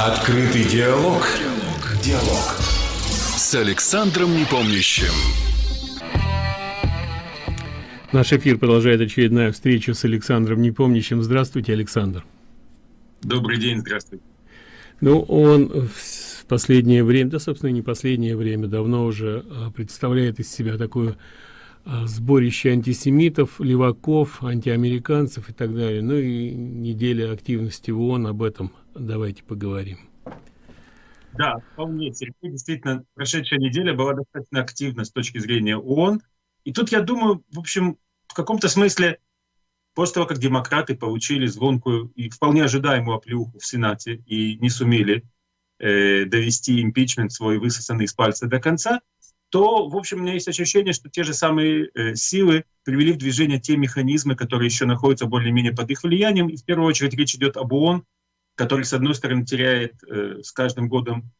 Открытый диалог. Диалог. С Александром Непомнящим. Наш эфир продолжает очередная встреча с Александром Непомнящим. Здравствуйте, Александр. Добрый день, здравствуйте. Ну, он в последнее время, да, собственно, не последнее время, давно уже а, представляет из себя такую а, сборище антисемитов, леваков, антиамериканцев и так далее. Ну и неделя активности в ООН, об этом давайте поговорим. Да, вполне. Сергей, действительно, прошедшая неделя была достаточно активна с точки зрения ООН. И тут, я думаю, в общем, в каком-то смысле, после того, как демократы получили звонкую и вполне ожидаемую оплюху в Сенате и не сумели э, довести импичмент свой высосанный из пальца до конца, то, в общем, у меня есть ощущение, что те же самые э, силы привели в движение те механизмы, которые еще находятся более-менее под их влиянием. И в первую очередь речь идет об ООН, который, с одной стороны, теряет э, с каждым годом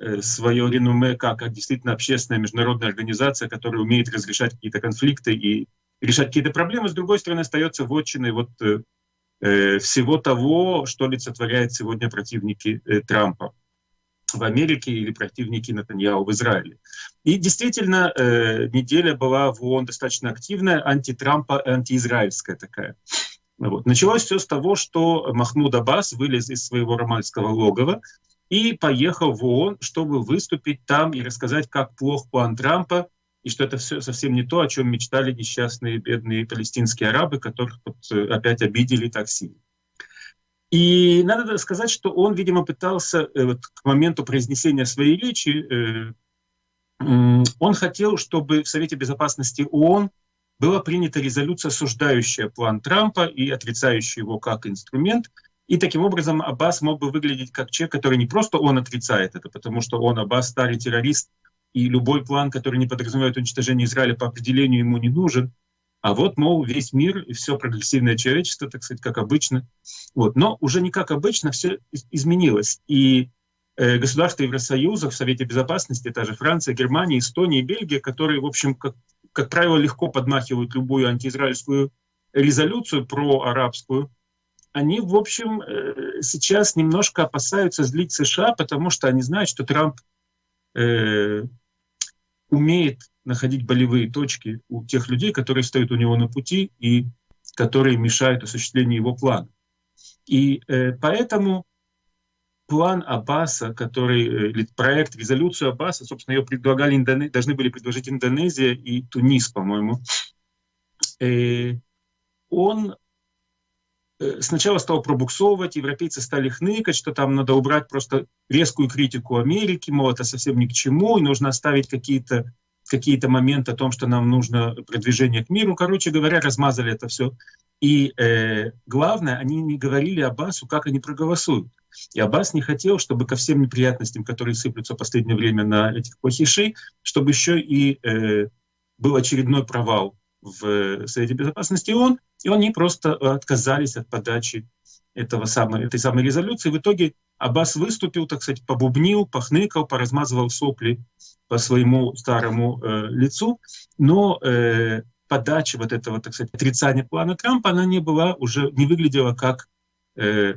э, свое реноме как, действительно общественная международная организация, которая умеет разрешать какие-то конфликты и решать какие-то проблемы, с другой стороны, остается вотчиной вот, э, всего того, что олицетворяет сегодня противники Трампа в Америке или противники Натаньяу в Израиле. И действительно, э, неделя была в ООН достаточно активная, антитрампа, антиизраильская такая. Вот. Началось все с того, что Махмуд Аббас вылез из своего ромальского логова и поехал в ООН, чтобы выступить там и рассказать, как плох план Трампа, и что это все совсем не то, о чем мечтали несчастные бедные палестинские арабы, которых вот э, опять обидели так сильно. И надо сказать, что он, видимо, пытался э, вот, к моменту произнесения своей речи, э, он хотел, чтобы в Совете Безопасности ООН была принята резолюция, осуждающая план Трампа и отрицающая его как инструмент. И таким образом Аббас мог бы выглядеть как человек, который не просто он отрицает это, потому что он, Аббас, старый террорист, и любой план, который не подразумевает уничтожение Израиля, по определению ему не нужен. А вот, мол, весь мир и все прогрессивное человечество, так сказать, как обычно. Вот. Но уже не как обычно, все изменилось. И э, государства Евросоюза в Совете Безопасности, та же Франция, Германия, Эстония и Бельгия, которые, в общем, как как правило, легко подмахивают любую антиизраильскую резолюцию про арабскую, они, в общем, э, сейчас немножко опасаются злить США, потому что они знают, что Трамп э, умеет находить болевые точки у тех людей, которые стоят у него на пути и которые мешают осуществлению его плана. И э, поэтому план Аббаса, который, э, проект, резолюцию Аббаса, собственно, ее предлагали, Индоне... должны были предложить Индонезия и Тунис, по-моему. Э, он э, сначала стал пробуксовывать, европейцы стали хныкать, что там надо убрать просто резкую критику Америки, мол, это совсем ни к чему, и нужно оставить какие-то какие-то моменты о том, что нам нужно продвижение к миру. Короче говоря, размазали это все. И э, главное, они не говорили Аббасу, как они проголосуют. И Аббас не хотел, чтобы ко всем неприятностям, которые сыплются в последнее время на этих плохишей, чтобы еще и э, был очередной провал в Совете Безопасности ООН, и они просто отказались от подачи этого самой, этой самой резолюции. В итоге Аббас выступил, так сказать, побубнил, похныкал, поразмазывал сопли по своему старому э, лицу, но э, подача вот этого, так сказать, отрицания плана Трампа, она не была уже, не выглядела как э,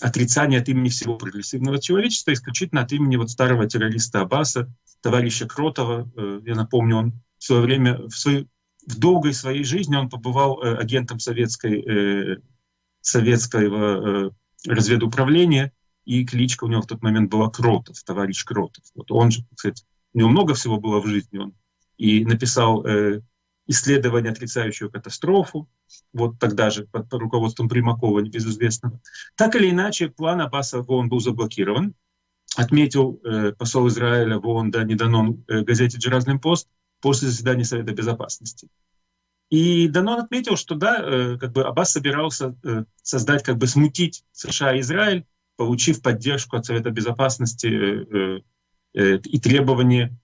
отрицание от имени всего прогрессивного человечества, исключительно от имени вот старого террориста Аббаса, товарища Кротова. Э, я напомню, он в свое время, в, свой, в долгой своей жизни он побывал э, агентом советской, э, советского разведуправления, и кличка у него в тот момент была Кротов, товарищ Кротов. Вот он же, кстати, у него много всего было в жизни, он и написал исследование, отрицающего катастрофу, вот тогда же под руководством Примакова, небезызвестного. Так или иначе, план Аббаса в ООН был заблокирован, отметил э, посол Израиля в ООН Дани Данон э, газете «Джеразный пост» после заседания Совета Безопасности. И Данон отметил, что да, э, как бы Аббас собирался э, создать, как бы смутить США и Израиль, получив поддержку от Совета Безопасности э, э, и требование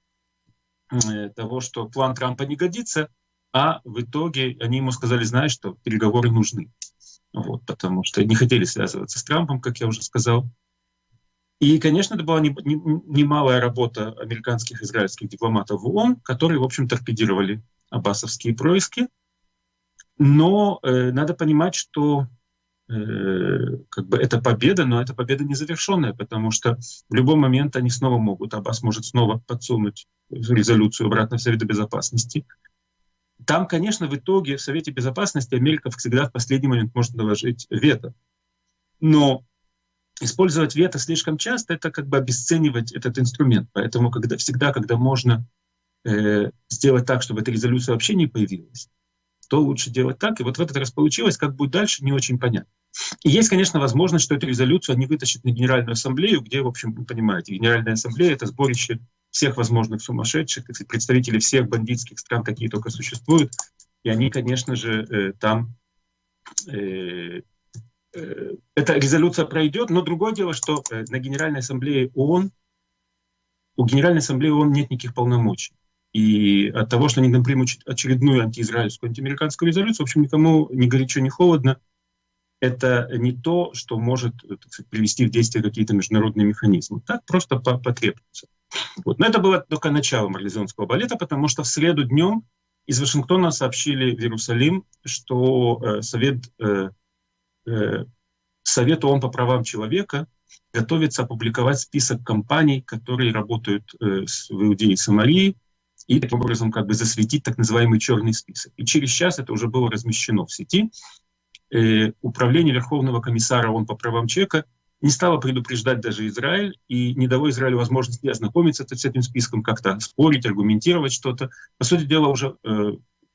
э, того, что план Трампа не годится, а в итоге они ему сказали, знаешь, что переговоры нужны. Вот, потому что не хотели связываться с Трампом, как я уже сказал. И, конечно, это была немалая работа американских и израильских дипломатов в ООН, которые, в общем, торпедировали аббасовские происки. Но э, надо понимать, что э, как бы это победа, но это победа незавершенная, потому что в любой момент они снова могут, Аббас может снова подсунуть резолюцию обратно в Совет Безопасности. Там, конечно, в итоге в Совете Безопасности Америка всегда в последний момент может наложить вето. Но использовать вето слишком часто, это как бы обесценивать этот инструмент. Поэтому когда, всегда, когда можно э, сделать так, чтобы эта резолюция вообще не появилась, то лучше делать так. И вот в этот раз получилось, как будет дальше, не очень понятно. И есть, конечно, возможность, что эту резолюцию они вытащат на Генеральную Ассамблею, где, в общем, вы понимаете, Генеральная Ассамблея — это сборище всех возможных сумасшедших, представителей всех бандитских стран, какие только существуют. И они, конечно же, э, там... Э, э, эта резолюция пройдет, но другое дело, что на Генеральной Ассамблее ООН, у Генеральной Ассамблеи ООН нет никаких полномочий. И от того, что они там примут очередную антиизраильскую, антиамериканскую резолюцию, в общем, никому ни горячо, ни холодно. Это не то, что может сказать, привести в действие какие-то международные механизмы. Так просто потребуется. Вот. Но это было только начало марлезонского балета, потому что в среду днем из Вашингтона сообщили в Иерусалим, что э, Совет, э, э, Совет ООН по правам человека готовится опубликовать список компаний, которые работают э, в Иудее и Самарии, и таким образом как бы засветить так называемый черный список. И через час это уже было размещено в сети. Э, Управление Верховного комиссара ООН по правам человека не стало предупреждать даже Израиль и не дало Израилю возможности ознакомиться с этим списком, как-то спорить, аргументировать что-то. По сути дела, уже э,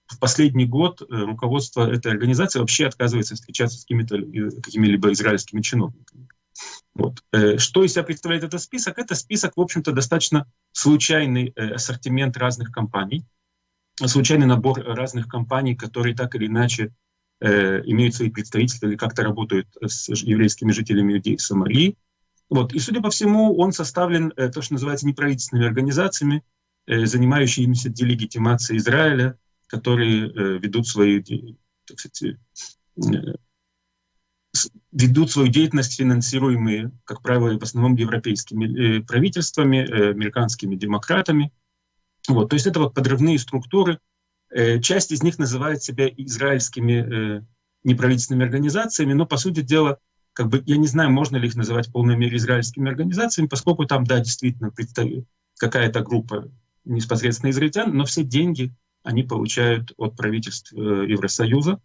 в последний год э, руководство этой организации вообще отказывается встречаться с э, какими-либо израильскими чиновниками. Вот. Э, что из себя представляет этот список? Это список, в общем-то, достаточно случайный э, ассортимент разных компаний, случайный набор разных компаний, которые так или иначе э, имеют свои представительства или как-то работают с еврейскими жителями Иудеи Самарии. Вот. И, судя по всему, он составлен, то, что называется, неправительственными организациями, занимающимися делегитимацией Израиля, которые ведут свои так сказать, ведут свою деятельность, финансируемые, как правило, в основном европейскими э, правительствами, э, американскими демократами. Вот, то есть это вот подрывные структуры. Э, часть из них называет себя израильскими неправительственными организациями, но, по сути дела, как бы, я не знаю, можно ли их называть в полной мере израильскими организациями, поскольку там, да, действительно, какая-то группа непосредственно израильтян, но все деньги они получают от правительств Евросоюза,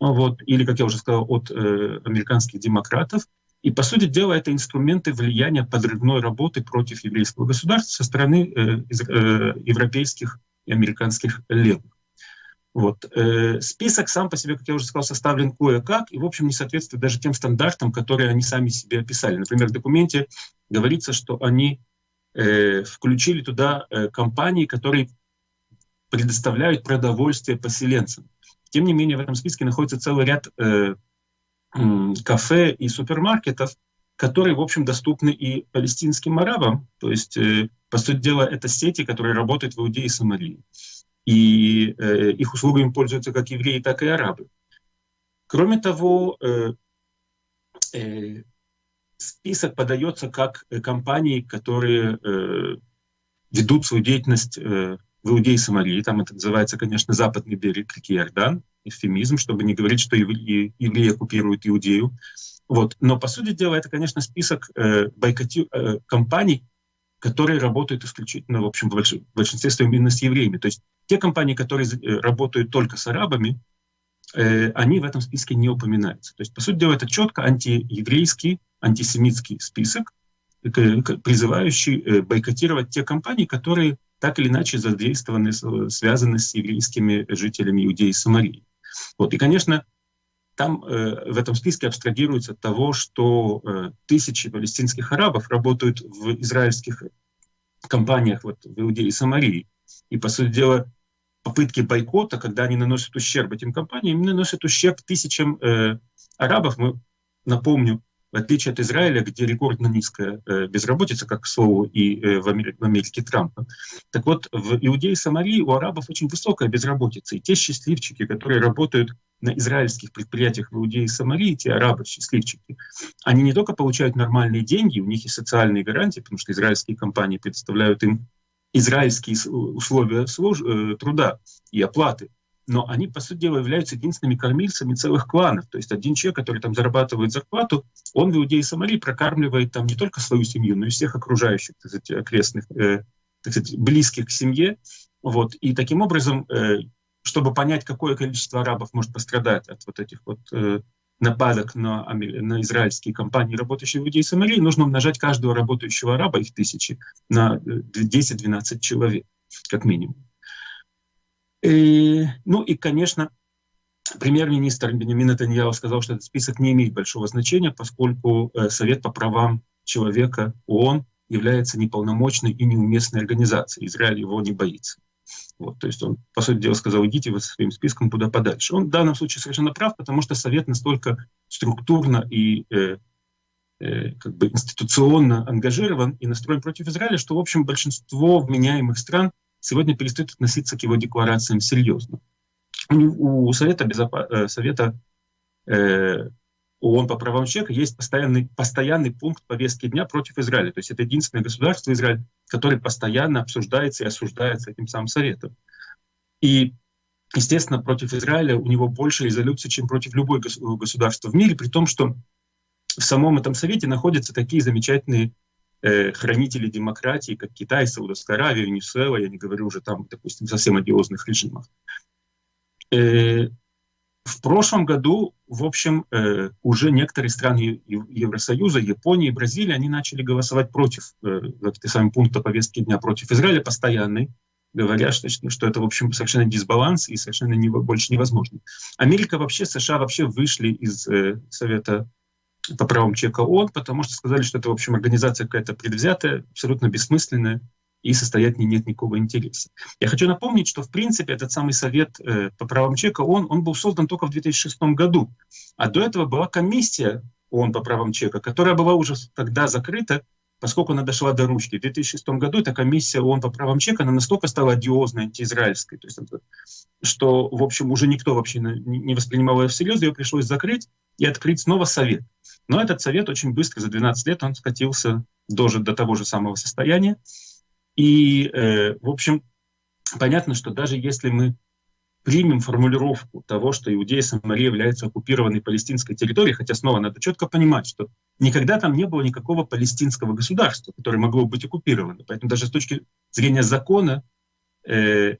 вот, или, как я уже сказал, от э, американских демократов. И, по сути дела, это инструменты влияния подрывной работы против еврейского государства со стороны э, э, европейских и американских левых. Вот. Э, список сам по себе, как я уже сказал, составлен кое-как и, в общем, не соответствует даже тем стандартам, которые они сами себе описали. Например, в документе говорится, что они э, включили туда э, компании, которые предоставляют продовольствие поселенцам. Тем не менее, в этом списке находится целый ряд э, кафе и супермаркетов, которые, в общем, доступны и палестинским арабам. То есть, э, по сути дела, это сети, которые работают в Иудее и Самарии. И э, их услугами пользуются как евреи, так и арабы. Кроме того, э, э, список подается как компании, которые э, ведут свою деятельность э, в Иудее и Самарии, там это называется, конечно, западный берег реки Иордан, эвфемизм, чтобы не говорить, что евреи, евреи оккупируют Иудею. Вот. Но, по сути дела, это, конечно, список э, бойкоти... э, компаний, которые работают исключительно, в общем, в, больш... большинстве своем именно с евреями. То есть те компании, которые э, работают только с арабами, э, они в этом списке не упоминаются. То есть, по сути дела, это четко антиеврейский, антисемитский список, призывающий э, бойкотировать те компании, которые так или иначе задействованы, связаны с еврейскими жителями Иудеи и Самарии. Вот. И, конечно, там э, в этом списке абстрагируется от того, что э, тысячи палестинских арабов работают в израильских компаниях вот, в Иудее и Самарии. И, по сути дела, попытки бойкота, когда они наносят ущерб этим компаниям, наносят ущерб тысячам э, арабов. Мы, напомню, в отличие от Израиля, где рекордно низкая э, безработица, как, к слову, и э, в, Америке, в Америке Трампа. Так вот, в Иудее и Самарии у арабов очень высокая безработица. И те счастливчики, которые работают на израильских предприятиях в Иудее и Самарии, те арабы-счастливчики, они не только получают нормальные деньги, у них и социальные гарантии, потому что израильские компании предоставляют им израильские условия служ... Э, труда и оплаты. Но они, по сути дела, являются единственными кормильцами целых кланов. То есть один человек, который там зарабатывает зарплату, он в Иудее и Самарии прокармливает там не только свою семью, но и всех окружающих, так сказать, окрестных, э, так сказать, близких к семье. Вот. И таким образом, э, чтобы понять, какое количество арабов может пострадать от вот этих вот э, нападок на, на израильские компании, работающие в Иудее Самарии, нужно умножать каждого работающего араба, их тысячи, на 10-12 э, человек, как минимум. И, ну и, конечно, премьер-министр Бенемин Натаньяу сказал, что этот список не имеет большого значения, поскольку э, Совет по правам человека ООН является неполномочной и неуместной организацией. Израиль его не боится. Вот, то есть он, по сути дела, сказал, идите вы со своим списком куда подальше. Он в данном случае совершенно прав, потому что Совет настолько структурно и э, э, как бы институционно ангажирован и настроен против Израиля, что, в общем, большинство вменяемых стран сегодня перестают относиться к его декларациям серьезно. У, Совета, Безопа... Э, Совета э, ООН по правам человека есть постоянный, постоянный пункт повестки дня против Израиля. То есть это единственное государство Израиль, которое постоянно обсуждается и осуждается этим самым Советом. И, естественно, против Израиля у него больше резолюций, чем против любой государства в мире, при том, что в самом этом Совете находятся такие замечательные э, хранители демократии, как Китай, Саудовская Аравия, Венесуэла, я не говорю уже там, допустим, совсем одиозных режимах. Э, в прошлом году, в общем, э, уже некоторые страны Евросоюза, Япония и Бразилия, они начали голосовать против э, этой самой пункта повестки дня против Израиля постоянный, говоря, что, что это, в общем, совершенно дисбаланс и совершенно не, больше невозможно. Америка вообще, США вообще вышли из э, Совета по правам человека ООН, потому что сказали, что это, в общем, организация какая-то предвзятая, абсолютно бессмысленная, и состоять не нет никакого интереса. Я хочу напомнить, что в принципе этот самый совет э, по правам человека, он, он был создан только в 2006 году, а до этого была комиссия ООН по правам человека, которая была уже тогда закрыта, поскольку она дошла до ручки. В 2006 году эта комиссия ООН по правам человека, она настолько стала одиозной, антиизраильской, то есть, что, в общем, уже никто вообще не воспринимал ее всерьез, ее пришлось закрыть и открыть снова совет. Но этот совет очень быстро, за 12 лет, он скатился дожит до того же самого состояния, и, э, в общем, понятно, что даже если мы примем формулировку того, что Иудея и Самария являются оккупированной палестинской территорией, хотя снова надо четко понимать, что никогда там не было никакого палестинского государства, которое могло быть оккупировано. Поэтому даже с точки зрения закона э,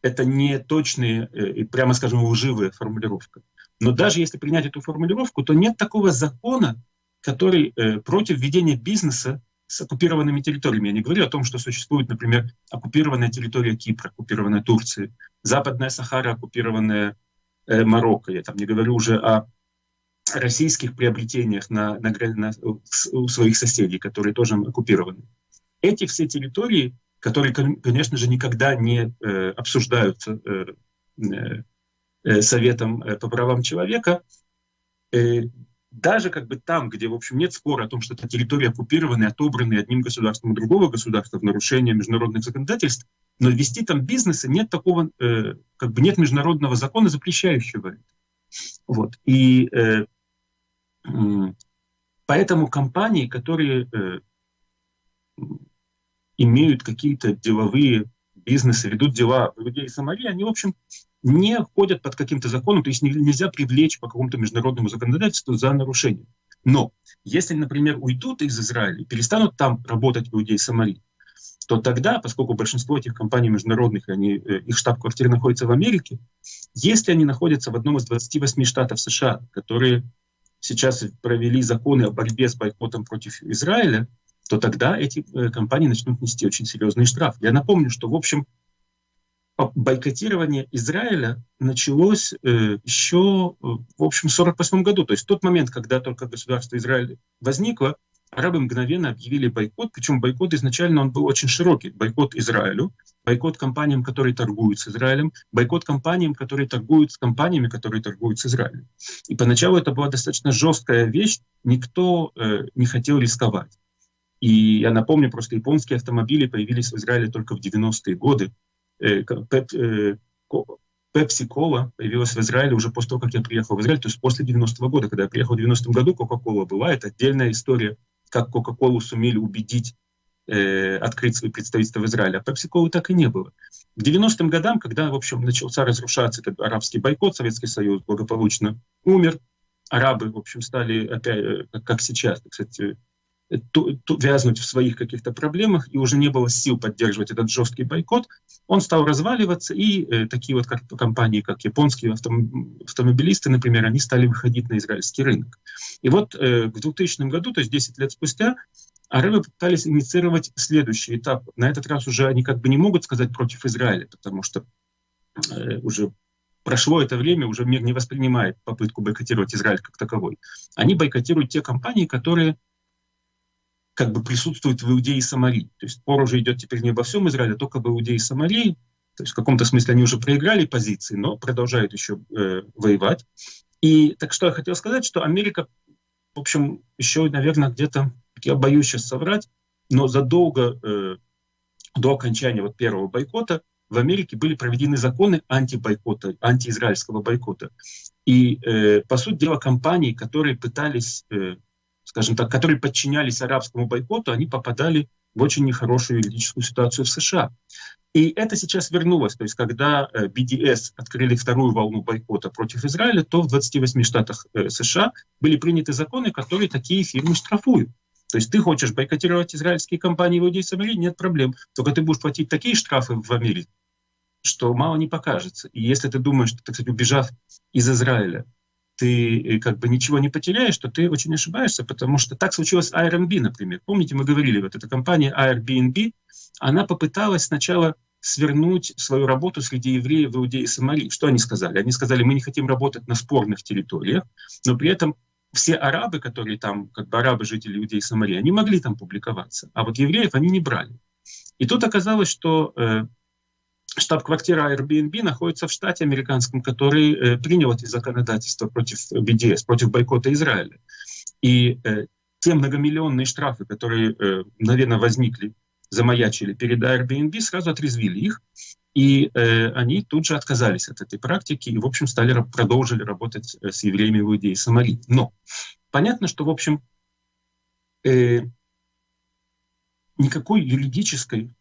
это не точная э, и, прямо скажем, лживая формулировка. Но даже если принять эту формулировку, то нет такого закона, который э, против ведения бизнеса с оккупированными территориями. Я не говорю о том, что существует, например, оккупированная территория Кипра, оккупированная Турции, Западная Сахара, оккупированная э, Марокко. Я там не говорю уже о российских приобретениях на, на, на, у своих соседей, которые тоже оккупированы. Эти все территории, которые, конечно же, никогда не э, обсуждаются э, э, э Советом э, по правам человека, э, даже как бы там, где, в общем, нет спора о том, что эта территория оккупирована и отобрана одним государством и другого государства в нарушение международных законодательств, но вести там бизнесы нет такого, э, как бы нет международного закона, запрещающего это. Вот. И э, э, поэтому компании, которые э, имеют какие-то деловые бизнесы, ведут дела в Иудее и Самарии, они, в общем, не входят под каким-то законом, то есть нельзя привлечь по какому-то международному законодательству за нарушение. Но если, например, уйдут из Израиля и перестанут там работать в Иудее и Самарии, то тогда, поскольку большинство этих компаний международных, они, э, их штаб-квартира находится в Америке, если они находятся в одном из 28 штатов США, которые сейчас провели законы о борьбе с бойкотом против Израиля, то тогда эти э, компании начнут нести очень серьезные штрафы. Я напомню, что, в общем, бойкотирование Израиля началось э, еще, э, в общем, в 1948 году. То есть в тот момент, когда только государство Израиль возникло, арабы мгновенно объявили бойкот, причем бойкот изначально он был очень широкий. Бойкот Израилю, бойкот компаниям, которые торгуют с Израилем, бойкот компаниям, которые торгуют с компаниями, которые торгуют с Израилем. И поначалу это была достаточно жесткая вещь, никто э, не хотел рисковать. И я напомню, просто японские автомобили появились в Израиле только в 90-е годы. Э, э, Пепси Кола появилась в Израиле уже после того, как я приехал в Израиль, то есть после 90-го года. Когда я приехал в 90-м году, Кока-Кола была. Это отдельная история, как Кока-Колу сумели убедить э, открыть свои представительства в Израиле. А Пепси Колы так и не было. К 90-м годам, когда, в общем, начался разрушаться этот арабский бойкот, Советский Союз благополучно умер, арабы, в общем, стали опять, как сейчас, кстати, вязнуть в своих каких-то проблемах, и уже не было сил поддерживать этот жесткий бойкот, он стал разваливаться, и э, такие вот как, компании, как японские автом, автомобилисты, например, они стали выходить на израильский рынок. И вот э, в 2000 году, то есть 10 лет спустя, арабы пытались инициировать следующий этап. На этот раз уже они как бы не могут сказать против Израиля, потому что э, уже прошло это время, уже мир не воспринимает попытку бойкотировать Израиль как таковой. Они бойкотируют те компании, которые как бы присутствует в Иудее и Самарии. То есть спор уже идет теперь не обо всем Израиле, а только об Иудее и Самарии. То есть в каком-то смысле они уже проиграли позиции, но продолжают еще э, воевать. И так что я хотел сказать, что Америка, в общем, еще, наверное, где-то, я боюсь сейчас соврать, но задолго э, до окончания вот первого бойкота в Америке были проведены законы антибойкота, антиизраильского бойкота. И, э, по сути дела, компании, которые пытались э, скажем так, которые подчинялись арабскому бойкоту, они попадали в очень нехорошую юридическую ситуацию в США. И это сейчас вернулось. То есть, когда BDS э, открыли вторую волну бойкота против Израиля, то в 28 штатах э, США были приняты законы, которые такие фирмы штрафуют. То есть ты хочешь бойкотировать израильские компании в Иудее Самарии, нет проблем. Только ты будешь платить такие штрафы в Америке, что мало не покажется. И если ты думаешь, что, так сказать, убежав из Израиля, ты э, как бы ничего не потеряешь, то ты очень ошибаешься, потому что так случилось с Airbnb, например. Помните, мы говорили, вот эта компания Airbnb, она попыталась сначала свернуть свою работу среди евреев в Иудее и Самарии. Что они сказали? Они сказали, мы не хотим работать на спорных территориях, но при этом все арабы, которые там, как бы арабы, жители Иудеи и Самарии, они могли там публиковаться, а вот евреев они не брали. И тут оказалось, что э, штаб-квартира Airbnb находится в штате американском, который э, принял эти законодательства против BDS, против бойкота Израиля. И э, те многомиллионные штрафы, которые, э, наверное, возникли, замаячили перед Airbnb, сразу отрезвили их, и э, они тут же отказались от этой практики и, в общем, стали продолжили работать э, с евреями в Иудее и Самарии. Но понятно, что, в общем, э, никакой юридической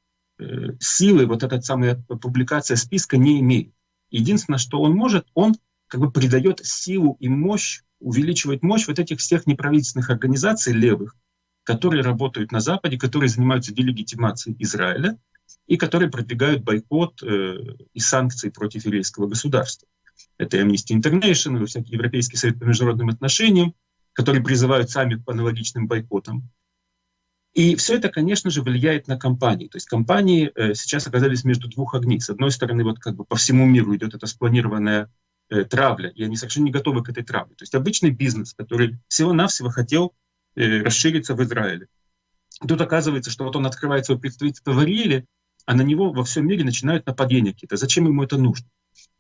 силы вот эта самая публикация списка не имеет. Единственное, что он может, он как бы придает силу и мощь, увеличивает мощь вот этих всех неправительственных организаций левых, которые работают на Западе, которые занимаются делегитимацией Израиля и которые продвигают бойкот э, и санкции против еврейского государства. Это Amnesty International, всякий Европейский совет по международным отношениям, которые призывают сами к аналогичным бойкотам. И все это, конечно же, влияет на компании. То есть компании э, сейчас оказались между двух огней. С одной стороны, вот как бы по всему миру идет эта спланированная э, травля, и они совершенно не готовы к этой травле. То есть обычный бизнес, который всего-навсего хотел э, расшириться в Израиле. Тут оказывается, что вот он открывает свое представительство в Ариэле, а на него во всем мире начинают нападения какие-то. Зачем ему это нужно?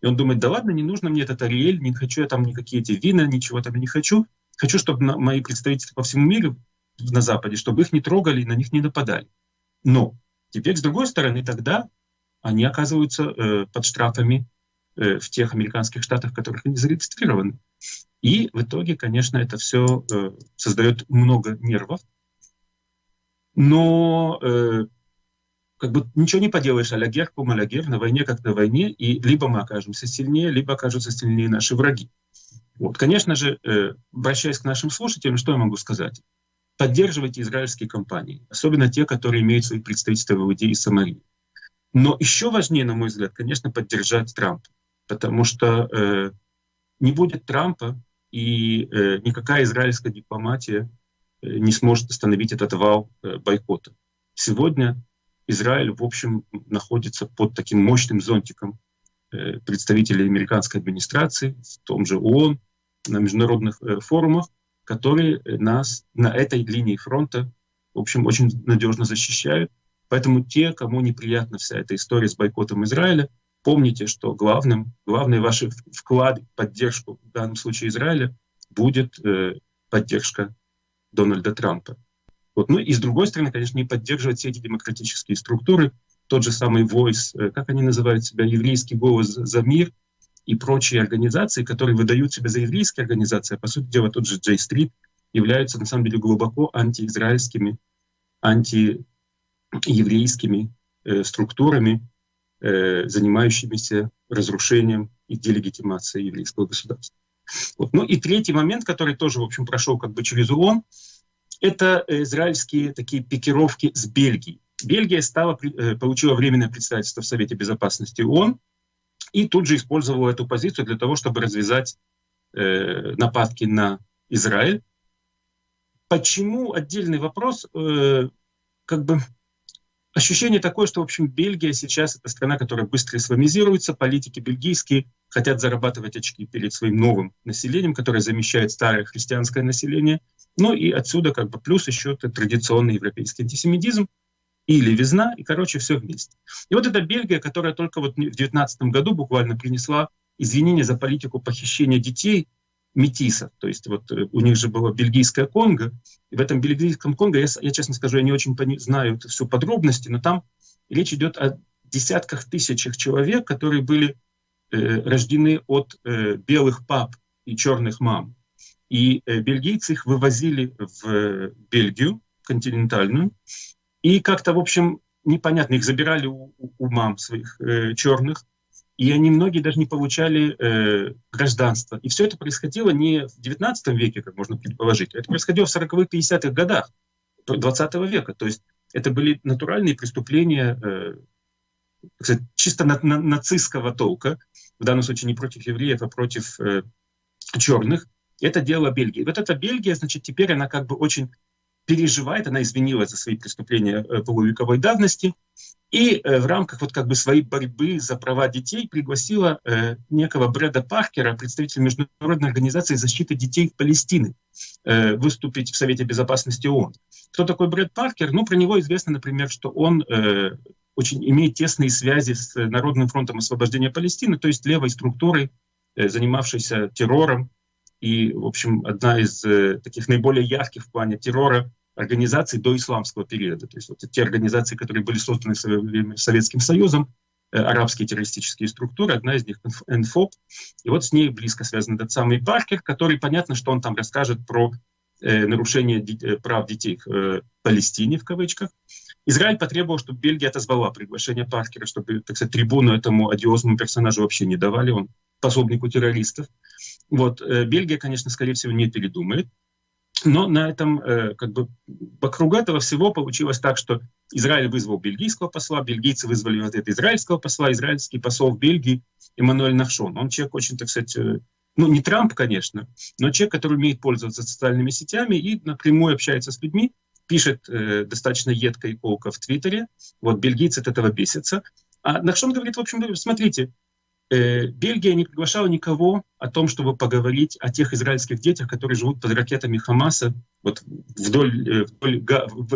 И он думает, да ладно, не нужно мне этот Ариэль, не хочу я там никакие эти вина, ничего там не хочу. Хочу, чтобы мои представительства по всему миру на Западе, чтобы их не трогали и на них не нападали. Но теперь, с другой стороны, тогда они оказываются э, под штрафами э, в тех американских штатах, в которых они зарегистрированы. И в итоге, конечно, это все э, создает много нервов. Но э, как бы ничего не поделаешь, алягер, кум алягер, на войне как на войне, и либо мы окажемся сильнее, либо окажутся сильнее наши враги. Вот, конечно же, э, обращаясь к нашим слушателям, что я могу сказать? Поддерживайте израильские компании, особенно те, которые имеют свои представительства в Иудее и Самарии. Но еще важнее, на мой взгляд, конечно, поддержать Трампа, потому что э, не будет Трампа, и э, никакая израильская дипломатия э, не сможет остановить этот вал э, бойкота. Сегодня Израиль, в общем, находится под таким мощным зонтиком э, представителей американской администрации, в том же ООН, на международных э, форумах, которые нас на этой линии фронта, в общем, очень надежно защищают. Поэтому те, кому неприятна вся эта история с бойкотом Израиля, помните, что главным, главный ваш вклад, поддержку в данном случае Израиля будет э, поддержка Дональда Трампа. Вот. Ну и с другой стороны, конечно, не поддерживать все эти демократические структуры, тот же самый Voice, э, как они называют себя, еврейский голос за мир — и прочие организации, которые выдают себя за еврейские организации, а по сути дела тот же Джей Стрит, являются на самом деле глубоко антиизраильскими, антиеврейскими э, структурами. э, занимающимися разрушением и делегитимацией еврейского государства. Вот. Ну и третий момент, который тоже, в общем, прошел как бы через ООН, это израильские такие пикировки с Бельгией. Бельгия стала, э, получила временное представительство в Совете Безопасности ООН и тут же использовала эту позицию для того, чтобы развязать э, нападки на Израиль. Почему отдельный вопрос? Э, как бы ощущение такое, что, в общем, Бельгия сейчас это страна, которая быстро исламизируется, политики бельгийские хотят зарабатывать очки перед своим новым населением, которое замещает старое христианское население. Ну и отсюда как бы плюс еще традиционный европейский антисемитизм и левизна, и, короче, все вместе. И вот эта Бельгия, которая только вот в 2019 году буквально принесла извинения за политику похищения детей метисов. То есть вот э, у них же было бельгийское Конго. И в этом бельгийском Конго, я, я честно скажу, я не очень знаю все подробности, но там речь идет о десятках тысячах человек, которые были э, рождены от э, белых пап и черных мам. И э, бельгийцы их вывозили в Бельгию континентальную. И как-то, в общем, непонятно, их забирали у, у мам своих э, черных, и они многие даже не получали э, гражданство. И все это происходило не в 19 веке, как можно предположить, это происходило в 40-х, 50-х годах 20 века. То есть это были натуральные преступления э, сказать, чисто на, на, нацистского толка, в данном случае не против евреев, а против э, черных. Это дело Бельгии. Вот эта Бельгия, значит, теперь она как бы очень переживает, она извинилась за свои преступления э, полувековой давности, и э, в рамках вот как бы своей борьбы за права детей пригласила э, некого Брэда Паркера, представителя Международной организации защиты детей Палестины, выступить в Совете Безопасности ООН. Кто такой Брэд Паркер? Ну, про него известно, например, что он очень имеет тесные связи с Народным фронтом освобождения Палестины, то есть левой структурой, занимавшейся террором. И, в общем, одна из э, таких наиболее ярких в плане террора организаций до исламского периода. То есть вот те организации, которые были созданы в свое время Советским Союзом, э, арабские террористические структуры, одна из них НФОП. И вот с ней близко связан этот самый Паркер, который, понятно, что он там расскажет про э, нарушение э, прав детей в э, Палестине, в кавычках. Израиль потребовал, чтобы Бельгия отозвала приглашение Паркера, чтобы, так сказать, трибуну этому одиозному персонажу вообще не давали, он пособнику террористов. Вот, э, Бельгия, конечно, скорее всего, не передумает. Но на этом, э, как бы, вокруг этого всего получилось так, что Израиль вызвал бельгийского посла, бельгийцы вызвали вот этого израильского посла, израильский посол в Бельгии Эммануэль Нахшон. Он человек очень, так сказать, э, ну, не Трамп, конечно, но человек, который умеет пользоваться социальными сетями и напрямую общается с людьми, пишет э, достаточно едко и колко в Твиттере. Вот, бельгийцы от этого бесятся. А Нахшон говорит, в общем, смотрите, Бельгия не приглашала никого о том, чтобы поговорить о тех израильских детях, которые живут под ракетами Хамаса вот вдоль, э, вдоль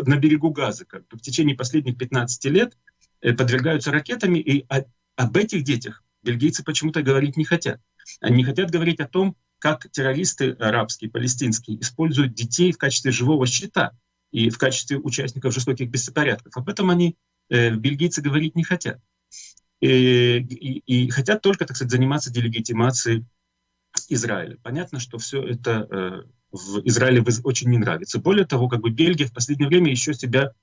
на берегу Газа. Как бы в течение последних 15 лет э, подвергаются ракетами, и об этих детях бельгийцы почему-то говорить не хотят. Они не хотят говорить о том, как террористы арабские, палестинские используют детей в качестве живого щита и в качестве участников жестоких беспорядков. Об этом они, бельгийцы, говорить не хотят и, и, хотят только, так сказать, заниматься делегитимацией Израиля. Понятно, что все это э, в Израиле очень не нравится. Более того, как бы Бельгия в последнее время еще себя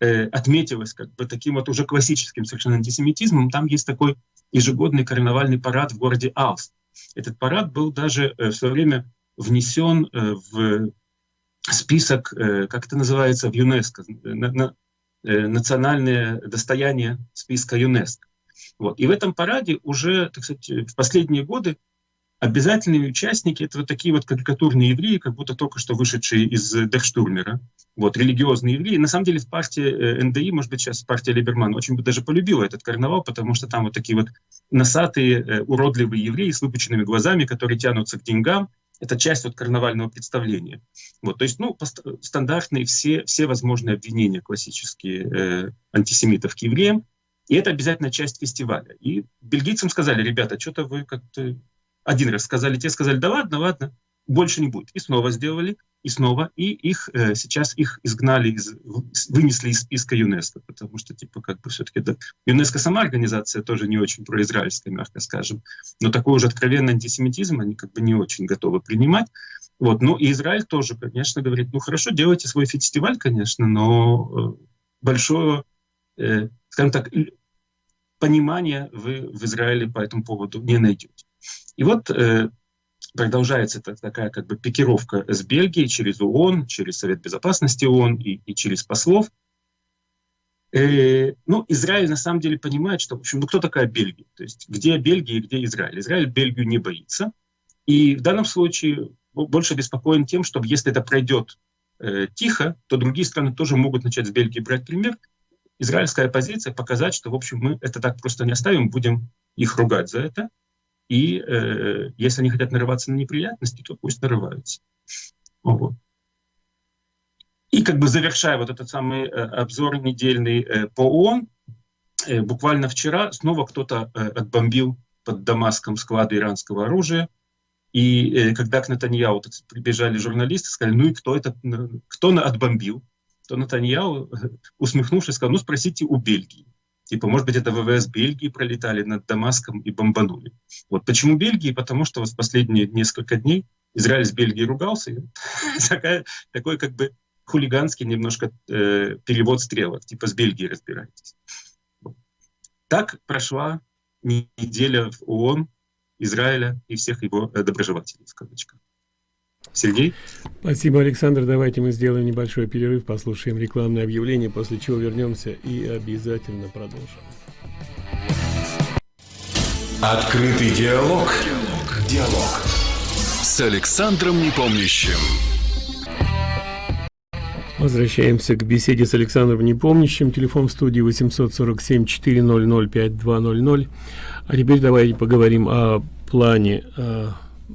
э, отметилась как бы таким вот уже классическим совершенно антисемитизмом. Там есть такой ежегодный карнавальный парад в городе Алс. Этот парад был даже э, в свое время внесен э, в список, э, как это называется, в ЮНЕСКО, на, на, э, национальное достояние списка ЮНЕСКО. Вот. И в этом параде уже, так сказать, в последние годы обязательные участники — это вот такие вот карикатурные евреи, как будто только что вышедшие из Дехштурмера, вот, религиозные евреи. На самом деле в партии э, НДИ, может быть, сейчас партия Либерман очень бы даже полюбила этот карнавал, потому что там вот такие вот носатые, э, уродливые евреи с выпученными глазами, которые тянутся к деньгам. Это часть вот карнавального представления. Вот, то есть, ну, стандартные все, все возможные обвинения классические э, антисемитов к евреям. И это обязательно часть фестиваля. И бельгийцам сказали, ребята, что-то вы как-то один раз сказали, те сказали, да ладно, ладно, больше не будет. И снова сделали, и снова. И их э, сейчас их изгнали, из, вынесли из списка ЮНЕСКО, потому что, типа, как бы все-таки да, ЮНЕСКО сама организация тоже не очень произраильская, мягко скажем. Но такой уже откровенный антисемитизм они как бы не очень готовы принимать. Вот. Ну и Израиль тоже, конечно, говорит, ну хорошо, делайте свой фестиваль, конечно, но э, большое, э, скажем так, понимания вы в Израиле по этому поводу не найдете. И вот э, продолжается такая как бы пикировка с Бельгией через ООН, через Совет Безопасности ООН и, и через послов. Э, ну, Израиль на самом деле понимает, что, в общем, ну кто такая Бельгия? То есть где Бельгия и где Израиль? Израиль Бельгию не боится. И в данном случае больше беспокоен тем, что если это пройдет э, тихо, то другие страны тоже могут начать с Бельгии брать пример. Израильская позиция показать, что, в общем, мы это так просто не оставим, будем их ругать за это. И э, если они хотят нарываться на неприятности, то пусть нарываются. Вот. И как бы завершая вот этот самый э, обзор недельный э, по ООН, э, буквально вчера снова кто-то э, отбомбил под Дамаском склады иранского оружия. И э, когда к Натаньяу прибежали журналисты, сказали, ну и кто это, кто отбомбил? То Натаньяу, усмехнувшись, сказал, ну спросите у Бельгии. Типа, может быть, это ВВС Бельгии пролетали над Дамаском и бомбанули. Вот почему Бельгии? Потому что вот в последние несколько дней Израиль с Бельгией ругался. Такая, такой как бы хулиганский немножко э, перевод стрелок, типа с Бельгией разбирайтесь. Так прошла неделя в ООН, Израиля и всех его э, доброжелателей, в кавычках. Сергей? Спасибо, Александр. Давайте мы сделаем небольшой перерыв, послушаем рекламное объявление, после чего вернемся и обязательно продолжим. Открытый диалог. Диалог. Диалог. С Александром Непомнящим. Возвращаемся к беседе с Александром Непомнящим. Телефон в студии 847-400-5200. А теперь давайте поговорим о плане,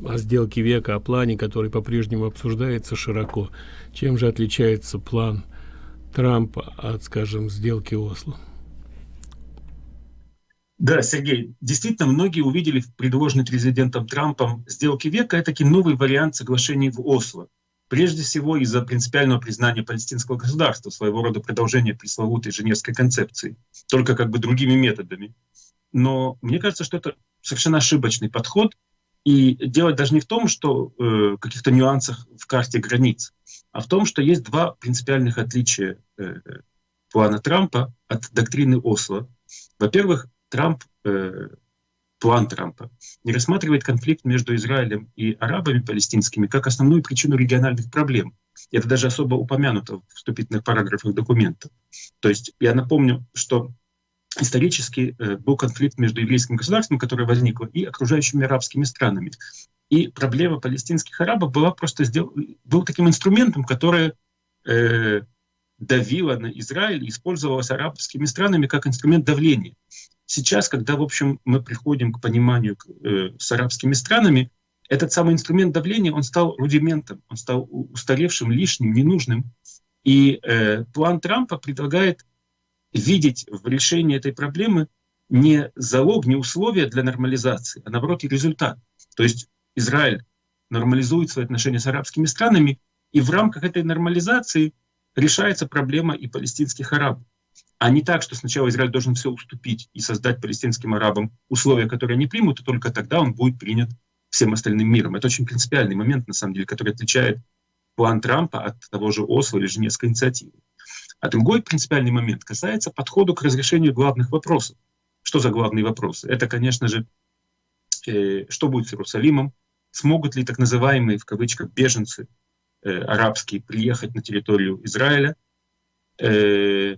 о, сделке века, о плане, который по-прежнему обсуждается широко. Чем же отличается план Трампа от, скажем, сделки Осло? Да, Сергей, действительно, многие увидели в предложенной президентом Трампом сделки века это новый вариант соглашений в Осло. Прежде всего из-за принципиального признания палестинского государства, своего рода продолжения пресловутой Женевской концепции, только как бы другими методами. Но мне кажется, что это совершенно ошибочный подход, и делать даже не в том, что э, каких-то нюансах в карте границ, а в том, что есть два принципиальных отличия э, плана Трампа от доктрины Осло. Во-первых, Трамп э, план Трампа не рассматривает конфликт между Израилем и арабами палестинскими как основную причину региональных проблем. Это даже особо упомянуто в вступительных параграфах документа. То есть я напомню, что исторически э, был конфликт между еврейским государством, которое возникло, и окружающими арабскими странами. И проблема палестинских арабов была просто сдел... был таким инструментом, который э, давила на Израиль использовалась арабскими странами как инструмент давления. Сейчас, когда, в общем, мы приходим к пониманию э, с арабскими странами, этот самый инструмент давления, он стал рудиментом, он стал устаревшим, лишним, ненужным. И э, план Трампа предлагает видеть в решении этой проблемы не залог, не условия для нормализации, а наоборот и результат. То есть Израиль нормализует свои отношения с арабскими странами, и в рамках этой нормализации решается проблема и палестинских арабов а не так, что сначала Израиль должен все уступить и создать палестинским арабам условия, которые они примут, и только тогда он будет принят всем остальным миром. Это очень принципиальный момент, на самом деле, который отличает план Трампа от того же Осло или Женевской инициативы. А другой принципиальный момент касается подхода к разрешению главных вопросов. Что за главные вопросы? Это, конечно же, э, что будет с Иерусалимом, смогут ли так называемые, в кавычках, беженцы э, арабские приехать на территорию Израиля, э,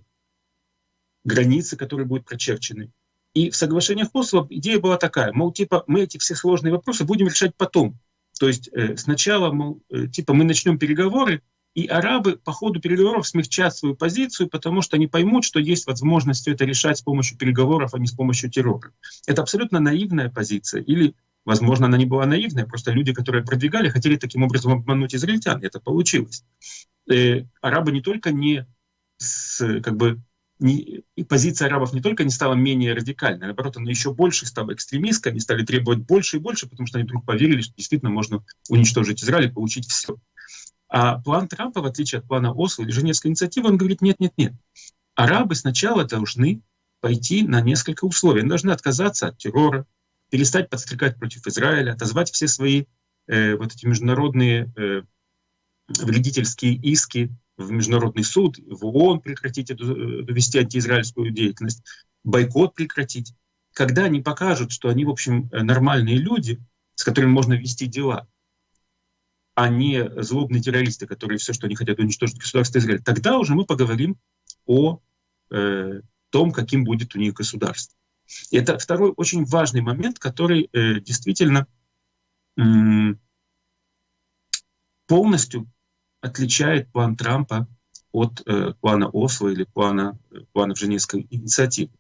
границы, которые будут прочерчены. И в соглашениях Осло идея была такая, мол, типа, мы эти все сложные вопросы будем решать потом. То есть э, сначала, мол, э, типа, мы начнем переговоры, и арабы по ходу переговоров смягчат свою позицию, потому что они поймут, что есть возможность это решать с помощью переговоров, а не с помощью террора. Это абсолютно наивная позиция. Или, возможно, она не была наивная, просто люди, которые продвигали, хотели таким образом обмануть израильтян. Это получилось. Э, арабы не только не с, как бы, не, и позиция арабов не только не стала менее радикальной, а наоборот, она еще больше стала экстремистской, они стали требовать больше и больше, потому что они вдруг поверили, что действительно можно уничтожить Израиль и получить все. А план Трампа, в отличие от плана Осло или Женевской инициативы, он говорит, нет-нет-нет. Арабы сначала должны пойти на несколько условий. Они должны отказаться от террора, перестать подстрекать против Израиля, отозвать все свои э, вот эти международные э, вредительские иски в Международный суд, в ООН прекратить эту, вести антиизраильскую деятельность. бойкот прекратить. Когда они покажут, что они, в общем, нормальные люди, с которыми можно вести дела, а не злобные террористы, которые все, что они хотят, уничтожить государство Израиль, тогда уже мы поговорим о э, том, каким будет у них государство. Это второй очень важный момент, который э, действительно э, полностью отличает план Трампа от э, плана Осло или плана, планов Женевской инициативы.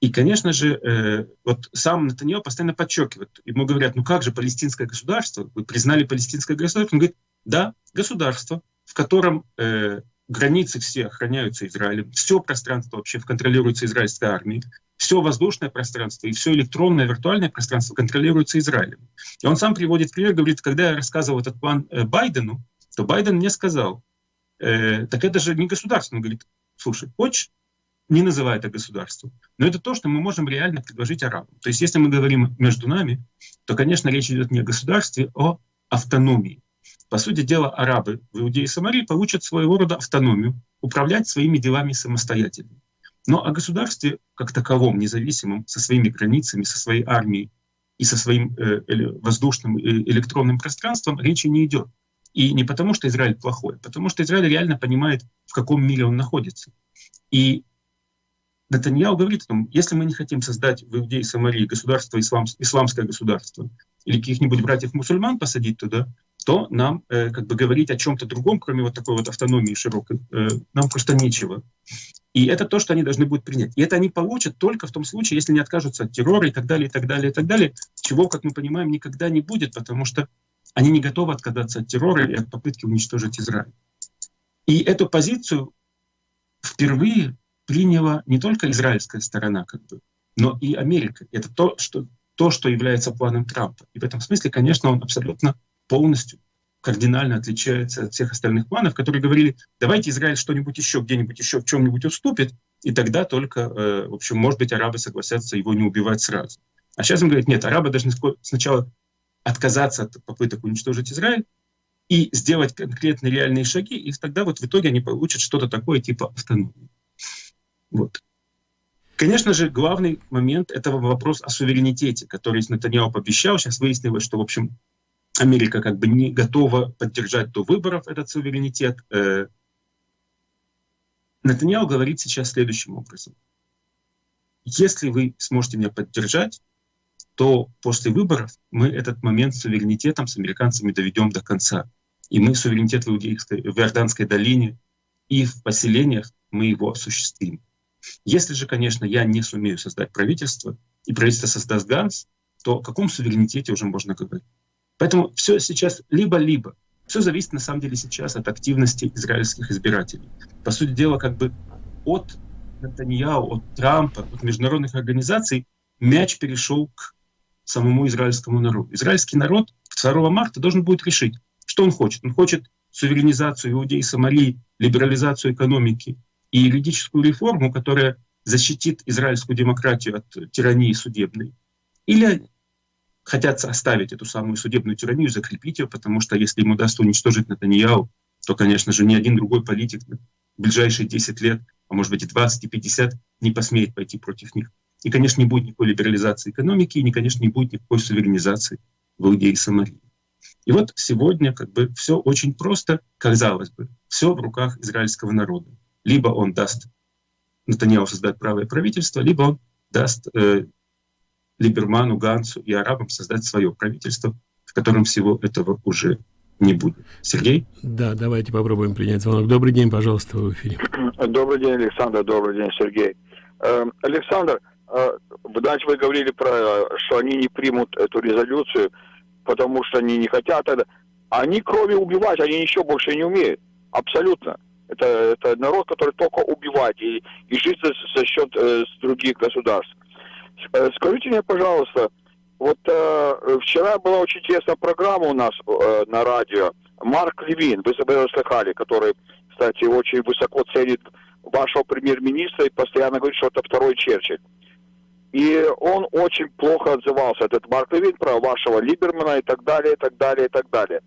И, конечно же, э, вот сам Натаньяо постоянно подчеркивает, ему говорят, ну как же палестинское государство, вы признали палестинское государство? Он говорит, да, государство, в котором э, границы все охраняются Израилем, все пространство вообще контролируется израильской армией, все воздушное пространство и все электронное, виртуальное пространство контролируется Израилем. И он сам приводит пример, говорит, когда я рассказывал этот план э, Байдену, то Байден мне сказал, э, так это же не государство. Он говорит, слушай, хочешь, не называй это государством. Но это то, что мы можем реально предложить арабам. То есть если мы говорим между нами, то, конечно, речь идет не о государстве, а о автономии. По сути дела, арабы в Иудее и Самарии получат своего рода автономию, управлять своими делами самостоятельно. Но о государстве как таковом, независимом, со своими границами, со своей армией и со своим э, воздушным и электронным пространством речи не идет. И не потому, что Израиль плохой, а потому что Израиль реально понимает, в каком мире он находится. И Натаньяу говорит о том, если мы не хотим создать в Иудее и Самарии государство, ислам, исламское государство, или каких-нибудь братьев-мусульман посадить туда, то нам э, как бы говорить о чем-то другом, кроме вот такой вот автономии широкой, э, нам просто нечего. И это то, что они должны будут принять. И это они получат только в том случае, если не откажутся от террора и так далее, и так далее, и так далее, чего, как мы понимаем, никогда не будет, потому что они не готовы отказаться от террора и от попытки уничтожить Израиль. И эту позицию впервые приняла не только израильская сторона, как бы, но и Америка. Это то, что, то, что является планом Трампа. И в этом смысле, конечно, он абсолютно полностью кардинально отличается от всех остальных планов, которые говорили, давайте Израиль что-нибудь еще, где-нибудь еще в чем-нибудь уступит, и тогда только, э, в общем, может быть, арабы согласятся его не убивать сразу. А сейчас он говорит, нет, арабы должны сначала отказаться от попыток уничтожить Израиль и сделать конкретные реальные шаги, и тогда вот в итоге они получат что-то такое типа автономии. Вот. Конечно же, главный момент — это вопрос о суверенитете, который Натаньяу пообещал. Сейчас выяснилось, что, в общем, Америка как бы не готова поддержать до выборов этот суверенитет. Э, Натаньяу говорит сейчас следующим образом. Если вы сможете меня поддержать, то после выборов мы этот момент с суверенитетом с американцами доведем до конца. И мы суверенитет в, Иудейской, в Иорданской долине и в поселениях мы его осуществим. Если же, конечно, я не сумею создать правительство, и правительство создаст Ганс, то о каком суверенитете уже можно говорить? Поэтому все сейчас либо-либо. Все зависит на самом деле сейчас от активности израильских избирателей. По сути дела, как бы от Натаньяу, от Трампа, от международных организаций мяч перешел к самому израильскому народу. Израильский народ 2 марта должен будет решить, что он хочет. Он хочет суверенизацию Иудеи и Сомали, либерализацию экономики, и юридическую реформу, которая защитит израильскую демократию от тирании судебной. Или хотят оставить эту самую судебную тиранию, закрепить ее, потому что если им удастся уничтожить Натаньяу, то, конечно же, ни один другой политик в ближайшие 10 лет, а может быть и 20, и 50, не посмеет пойти против них. И, конечно, не будет никакой либерализации экономики, и, конечно, не будет никакой суверенизации в Иудее и Самарии. И вот сегодня как бы все очень просто, казалось бы, все в руках израильского народа либо он даст Натаньяу создать правое правительство, либо он даст э, Либерману, Гансу и арабам создать свое правительство, в котором всего этого уже не будет. Сергей? Да, давайте попробуем принять звонок. Добрый день, пожалуйста, в эфире. Добрый день, Александр, добрый день, Сергей. Э, Александр, э, вы, значит, вы говорили про, что они не примут эту резолюцию, потому что они не хотят это. Они, кроме убивать, они еще больше не умеют. Абсолютно. Это, это народ, который только убивает и, и жить за, за счет э, других государств. Э, скажите мне, пожалуйста, вот э, вчера была очень интересная программа у нас э, на радио. Марк Левин, вы его слыхали, который, кстати, очень высоко ценит вашего премьер-министра и постоянно говорит, что это второй Черчилль. И он очень плохо отзывался, этот Марк Левин, про вашего Либермана и так далее, и так далее, и так далее.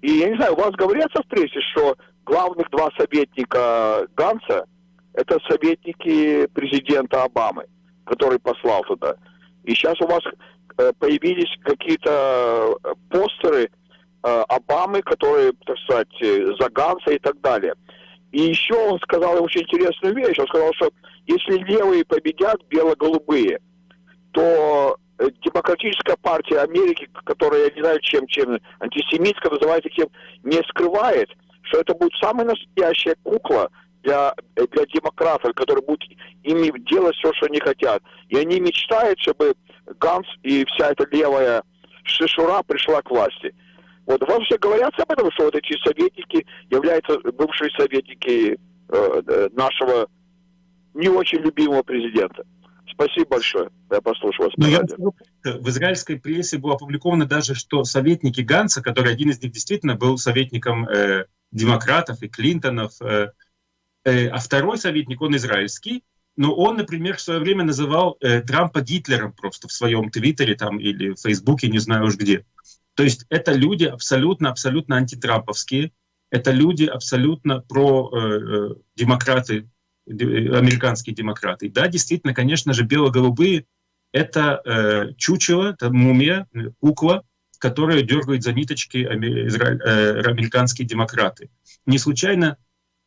И я не знаю, у вас говорится в прессе, что главных два советника Ганса, это советники президента Обамы, который послал туда. И сейчас у вас э, появились какие-то э, постеры э, Обамы, которые, так сказать, за Ганса и так далее. И еще он сказал очень интересную вещь. Он сказал, что если левые победят бело-голубые, то демократическая партия Америки, которая, я не знаю, чем, чем антисемитская называется, кем, не скрывает, что это будет самая настоящая кукла для, для демократов, которые будут ими делать все, что они хотят. И они мечтают, чтобы Ганс и вся эта левая шишура пришла к власти. Вот все говорят об этом, что вот эти советники являются бывшие советники э, э нашего не очень любимого президента. Спасибо большое. Я послушал вас. Ну, я, в израильской прессе было опубликовано даже, что советники Ганса, который один из них действительно был советником э, демократов и Клинтонов, э, э, а второй советник, он израильский, но он, например, в свое время называл э, Трампа Гитлером просто в своем Твиттере там, или в Фейсбуке, не знаю уж где. То есть это люди абсолютно, абсолютно антитрамповские, это люди абсолютно про э, э демократы, американские демократы. Да, действительно, конечно же, бело-голубые — это э, чучело, это мумия, кукла, которая дергает за ниточки израиль, э, американские демократы. Не случайно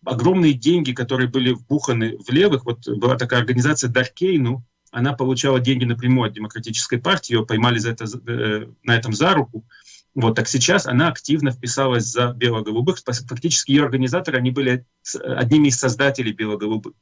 огромные деньги, которые были вбуханы в левых, вот была такая организация Даркейну, она получала деньги напрямую от демократической партии, ее поймали за это, э, на этом за руку. Вот, так сейчас она активно вписалась за бело-голубых. Фактически ее организаторы, они были одними из создателей бело-голубых.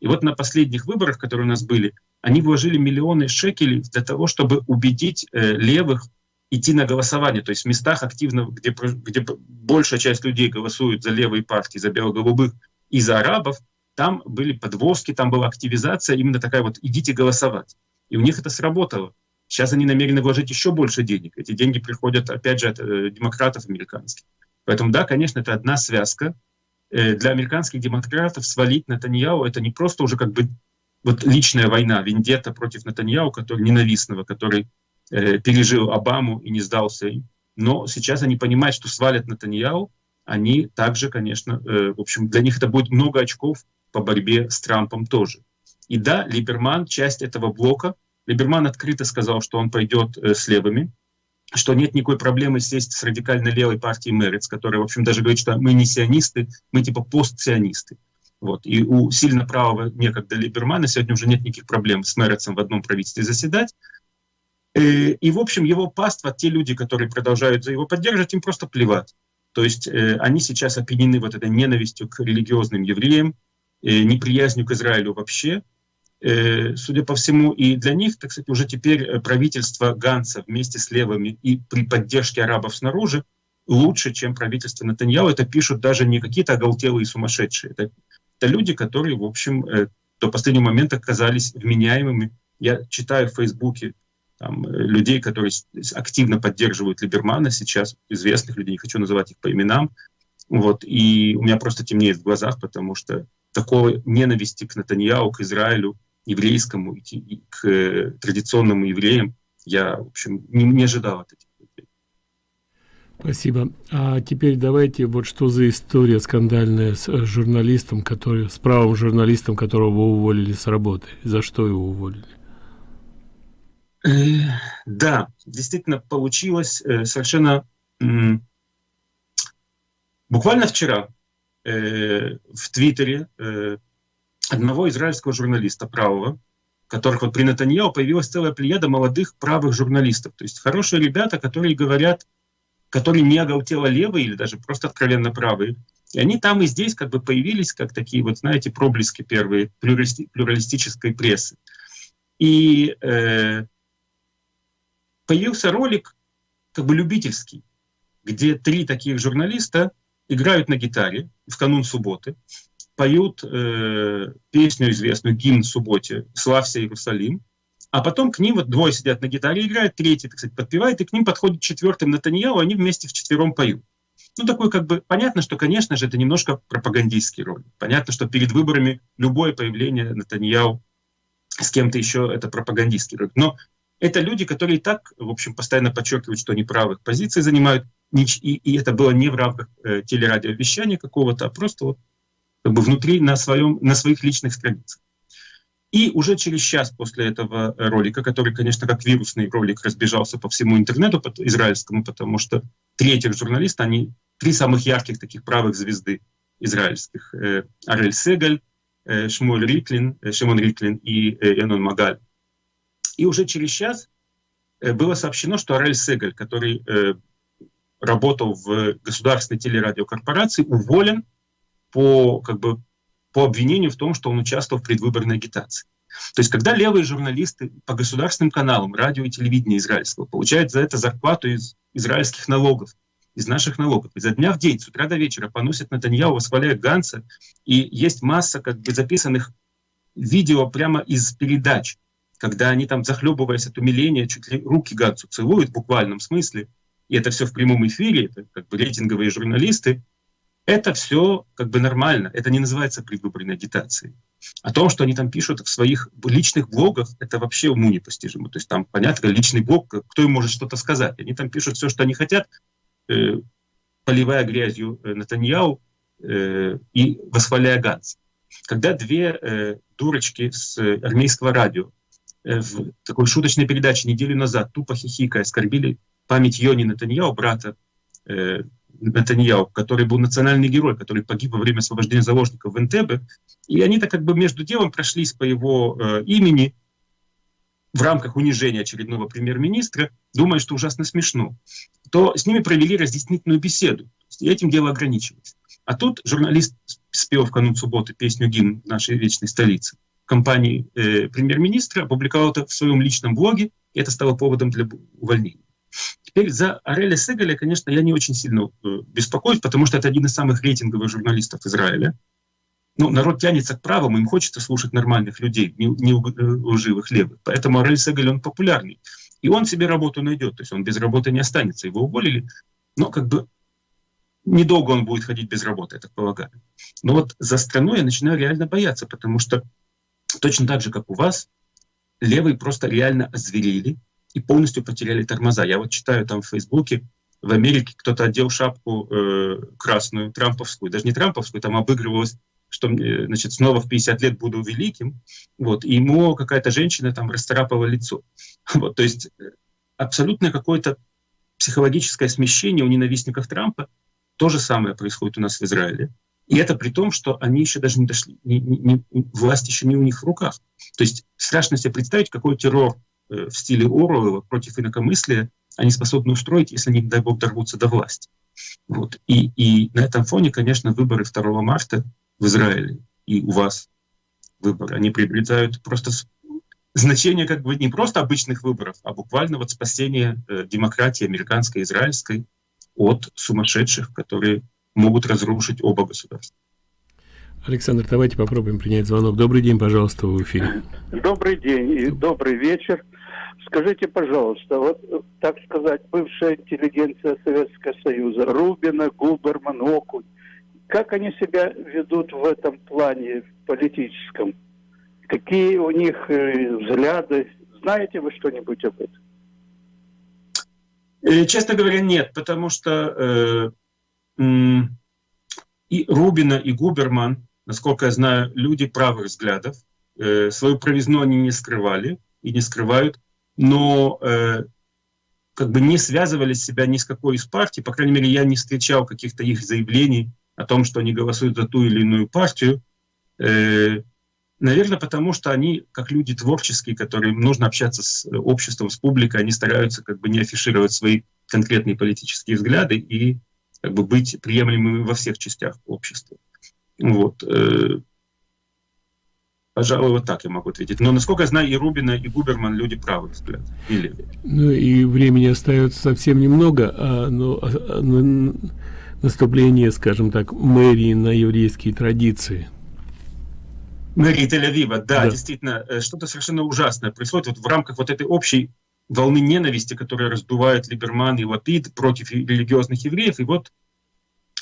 И вот на последних выборах, которые у нас были, они вложили миллионы шекелей для того, чтобы убедить э, левых идти на голосование. То есть в местах активно, где, где большая часть людей голосуют за левые партии, за бело-голубых и за арабов, там были подвозки, там была активизация, именно такая вот «идите голосовать». И у них это сработало. Сейчас они намерены вложить еще больше денег. Эти деньги приходят, опять же, от э, демократов американских. Поэтому, да, конечно, это одна связка. Э, для американских демократов свалить Натаньяу — это не просто уже как бы вот личная война, вендетта против Натаньяу, который ненавистного, который э, пережил Обаму и не сдался им. Но сейчас они понимают, что свалят Натаньяу, они также, конечно, э, в общем, для них это будет много очков по борьбе с Трампом тоже. И да, Либерман — часть этого блока — Либерман открыто сказал, что он пойдет э, с левыми, что нет никакой проблемы сесть с радикально левой партией Мерец, которая, в общем, даже говорит, что мы не сионисты, мы типа постсионисты. Вот. И у сильно правого некогда Либермана сегодня уже нет никаких проблем с Мерецем в одном правительстве заседать. Э, и, в общем, его паства, те люди, которые продолжают за его поддерживать, им просто плевать. То есть э, они сейчас опьянены вот этой ненавистью к религиозным евреям, неприязнью к Израилю вообще, судя по всему, и для них, так сказать, уже теперь э, правительство Ганса вместе с левыми и при поддержке арабов снаружи лучше, чем правительство Натаньяу. Это пишут даже не какие-то оголтелые сумасшедшие. Это, это люди, которые, в общем, э, до последнего момента казались вменяемыми. Я читаю в Фейсбуке там, людей, которые активно поддерживают Либермана сейчас, известных людей, не хочу называть их по именам. Вот, и у меня просто темнеет в глазах, потому что такой ненависти к Натаньяу, к Израилю, еврейскому и к э, традиционным евреям я, в общем, не, не ожидал от этих людей. Спасибо. А теперь давайте, вот что за история скандальная с э, журналистом, который, с правым журналистом, которого уволили с работы. За что его уволили? Э, да, действительно получилось совершенно... Буквально вчера в Твиттере одного израильского журналиста правого, которых вот при Натаньяу появилась целая плеяда молодых правых журналистов. То есть хорошие ребята, которые говорят, которые не оголтело левые или даже просто откровенно правые. И они там и здесь как бы появились как такие вот, знаете, проблески первые плюралисти плюралистической прессы. И э, появился ролик как бы любительский, где три таких журналиста играют на гитаре в канун субботы, поют э, песню известную, гимн субботе «Славься Иерусалим», а потом к ним вот двое сидят на гитаре, играют, третий, так сказать, подпевает, и к ним подходит четвертый Натаньяу, они вместе вчетвером поют. Ну, такой как бы, понятно, что, конечно же, это немножко пропагандистский ролик. Понятно, что перед выборами любое появление Натаньяу с кем-то еще это пропагандистский ролик. Но это люди, которые и так, в общем, постоянно подчеркивают, что они правых позиций занимают, и, и это было не в рамках э, телерадиовещания какого-то, а просто вот как бы внутри на, своем, на своих личных страницах. И уже через час после этого ролика, который, конечно, как вирусный ролик разбежался по всему интернету по израильскому, потому что три этих журналиста, они три самых ярких таких правых звезды израильских. Э, Арель Сегаль, э, Шмуэль Риклин, э, Шимон Риклин и Энон Магаль. И уже через час было сообщено, что Арель Сегаль, который работал в государственной телерадиокорпорации, уволен по, как бы, по обвинению в том, что он участвовал в предвыборной агитации. То есть, когда левые журналисты по государственным каналам, радио и телевидения израильского получают за это зарплату из израильских налогов, из наших налогов, изо дня в день, с утра до вечера поносят Натаньяу, восхваляют Ганса, и есть масса как бы записанных видео прямо из передач, когда они там, захлебываясь от умиления, чуть ли руки Гансу целуют в буквальном смысле, и это все в прямом эфире, это как бы рейтинговые журналисты, это все как бы нормально, это не называется предвыборной агитацией. О том, что они там пишут в своих личных блогах, это вообще уму непостижимо. То есть там, понятно, личный блог, кто им может что-то сказать. Они там пишут все, что они хотят, э, поливая грязью э, Натаньяу э, и восхваляя Ганс. Когда две э, дурочки с э, армейского радио в такой шуточной передаче неделю назад, тупо хихикая, оскорбили память Йони Натаньяу, брата Натаньяу, который был национальный герой, который погиб во время освобождения заложников в Энтебе. И они-то как бы между делом прошлись по его э, имени в рамках унижения очередного премьер-министра, думая, что ужасно смешно, то с ними провели разъяснительную беседу. И этим дело ограничилось. А тут журналист спел в канун субботы песню «Гимн нашей вечной столицы» компании э, премьер-министра, опубликовал это в своем личном блоге, и это стало поводом для увольнения. Теперь за Ареля Сегаля, конечно, я не очень сильно э, беспокоюсь, потому что это один из самых рейтинговых журналистов Израиля. Ну, народ тянется к правому, им хочется слушать нормальных людей, не, не э, лживых левых. Поэтому Арель Сегаль, он популярный. И он себе работу найдет, то есть он без работы не останется. Его уволили, но как бы недолго он будет ходить без работы, я так полагаю. Но вот за страну я начинаю реально бояться, потому что точно так же, как у вас, левые просто реально озверели, и полностью потеряли тормоза. Я вот читаю там в Фейсбуке, в Америке кто-то одел шапку э, красную, трамповскую, даже не трамповскую, там обыгрывалось, что значит, снова в 50 лет буду великим, вот, и ему какая-то женщина там расцарапала лицо. Вот, то есть э, абсолютно какое-то психологическое смещение у ненавистников Трампа. То же самое происходит у нас в Израиле. И это при том, что они еще даже не дошли, не, не, не, власть еще не у них в руках. То есть страшно себе представить, какой террор Э, в стиле Оруэлла против инакомыслия они способны устроить, если они, дай бог, дорвутся до власти. Вот. И, и на этом фоне, конечно, выборы 2 марта в Израиле и у вас выборы, они приобретают просто значение как бы не просто обычных выборов, а буквально вот спасение э, демократии американской, израильской от сумасшедших, которые могут разрушить оба государства. Александр, давайте попробуем принять звонок. Добрый день, пожалуйста, в эфире. Добрый день и добрый вечер. Скажите, пожалуйста, вот, так сказать, бывшая интеллигенция Советского Союза, Рубина, Губерман, Окунь, как они себя ведут в этом плане политическом? Какие у них э, взгляды? Знаете вы что-нибудь об этом? Э, честно говоря, нет, потому что э, и Рубина, и Губерман, насколько я знаю, люди правых взглядов, э, свою провизну они не скрывали и не скрывают но э, как бы не связывали себя ни с какой из партий, по крайней мере, я не встречал каких-то их заявлений о том, что они голосуют за ту или иную партию. Э, наверное, потому что они, как люди творческие, которым нужно общаться с обществом, с публикой, они стараются как бы не афишировать свои конкретные политические взгляды и как бы быть приемлемыми во всех частях общества. Вот. Э, Пожалуй, вот так я могу ответить. Но, насколько я знаю, и Рубина, и Губерман люди правых взгляд. Или... Ну и времени остается совсем немного, а, но, а, а но наступление, скажем так, мэрии на еврейские традиции. Мэрии Тель-Авива, да, да, действительно, э, что-то совершенно ужасное происходит вот в рамках вот этой общей волны ненависти, которая раздувает Либерман и Лапид против религиозных евреев. И вот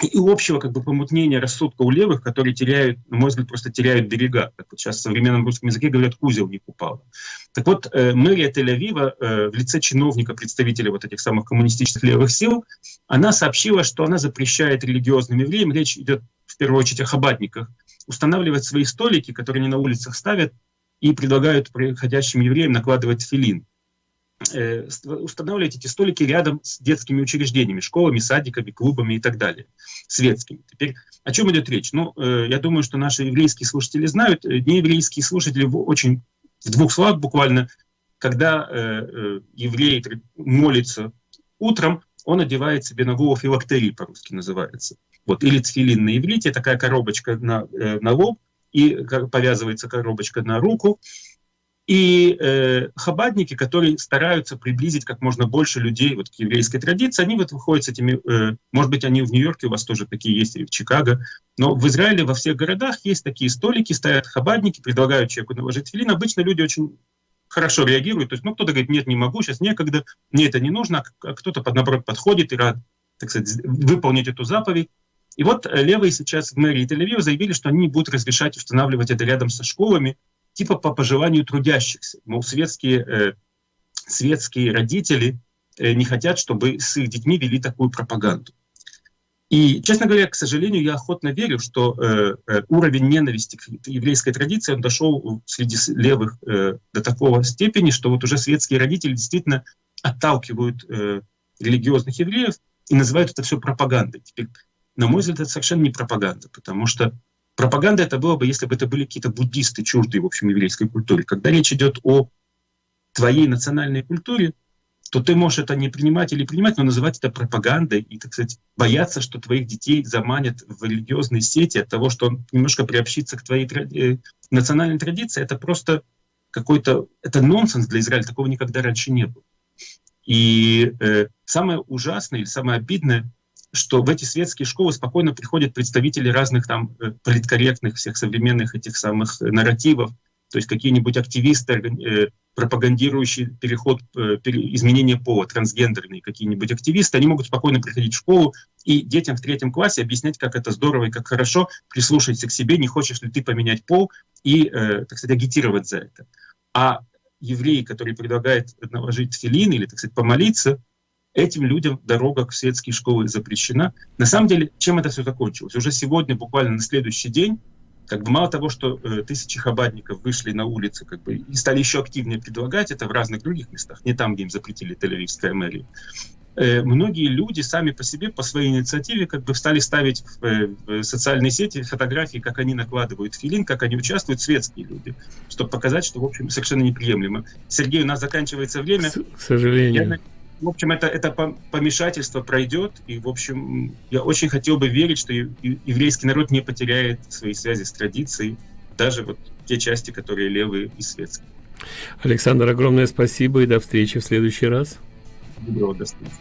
и общего как бы помутнения рассудка у левых, которые теряют, на мой взгляд, просто теряют берега. Как вот сейчас в современном русском языке говорят, узел не упал. Так вот, э, мэрия Тель-Авива э, в лице чиновника, представителя вот этих самых коммунистических левых сил, она сообщила, что она запрещает религиозным евреям, речь идет в первую очередь о хабатниках, устанавливать свои столики, которые они на улицах ставят, и предлагают приходящим евреям накладывать филин. Э, устанавливать эти столики рядом с детскими учреждениями, школами, садиками, клубами и так далее, светскими. Теперь о чем идет речь? Ну, э, я думаю, что наши еврейские слушатели знают, э, нееврейские слушатели очень в двух словах буквально, когда еврей молится утром, он одевает себе на голову филактерий, по-русски называется. Вот, или тфилин на иврите, такая коробочка на, на лоб, и повязывается коробочка на руку, и э, хабадники, которые стараются приблизить как можно больше людей вот, к еврейской традиции, они вот выходят с этими, э, может быть, они в Нью-Йорке, у вас тоже такие есть, или в Чикаго, но в Израиле во всех городах есть такие столики, стоят хабадники, предлагают человеку наложить филин. Обычно люди очень хорошо реагируют. То есть, ну, кто-то говорит, нет, не могу, сейчас некогда, мне это не нужно, а кто-то, наоборот, подходит и рад, так сказать, выполнить эту заповедь. И вот э, левые сейчас в мэрии Тель-Авива заявили, что они будут разрешать устанавливать это рядом со школами, типа по пожеланию трудящихся. Мол, светские, э, светские родители э, не хотят, чтобы с их детьми вели такую пропаганду. И, честно говоря, к сожалению, я охотно верю, что э, э уровень ненависти к еврейской традиции он дошел среди левых э, до такого степени, что вот уже светские родители действительно отталкивают э, религиозных евреев и называют это все пропагандой. Теперь, на мой взгляд, это совершенно не пропаганда, потому что Пропаганда это было бы, если бы это были какие-то буддисты, чуждые, в общем, еврейской культуре. Когда речь идет о твоей национальной культуре, то ты можешь это не принимать или принимать, но называть это пропагандой и, так сказать, бояться, что твоих детей заманят в религиозные сети от того, что он немножко приобщится к твоей тради... Э, национальной традиции, это просто какой-то, это нонсенс для Израиля, такого никогда раньше не было. И э, самое ужасное или самое обидное, что в эти светские школы спокойно приходят представители разных там э, политкорректных всех современных этих самых э, нарративов, то есть какие-нибудь активисты, э, пропагандирующие переход, изменение пола, трансгендерные какие-нибудь активисты, они могут спокойно приходить в школу и детям в третьем классе объяснять, как это здорово и как хорошо, прислушайся к себе, не хочешь ли ты поменять пол и, так сказать, агитировать за это. А евреи, которые предлагают наложить филин или, так сказать, помолиться, этим людям дорога в светские школы запрещена. На самом деле, чем это все закончилось? Уже сегодня, буквально на следующий день, как бы мало того, что э, тысячи хабадников вышли на улицы как бы, и стали еще активнее предлагать это в разных других местах, не там, где им запретили Тель-Авивская мэрия, э, многие люди сами по себе, по своей инициативе, как бы стали ставить в, э, в социальные сети фотографии, как они накладывают филин, как они участвуют, светские люди, чтобы показать, что, в общем, совершенно неприемлемо. Сергей, у нас заканчивается время. К сожалению. Я, в общем, это, это помешательство пройдет, и, в общем, я очень хотел бы верить, что еврейский народ не потеряет свои связи с традицией, даже вот те части, которые левые и светские. Александр, огромное спасибо и до встречи в следующий раз. Доброго, до встречи.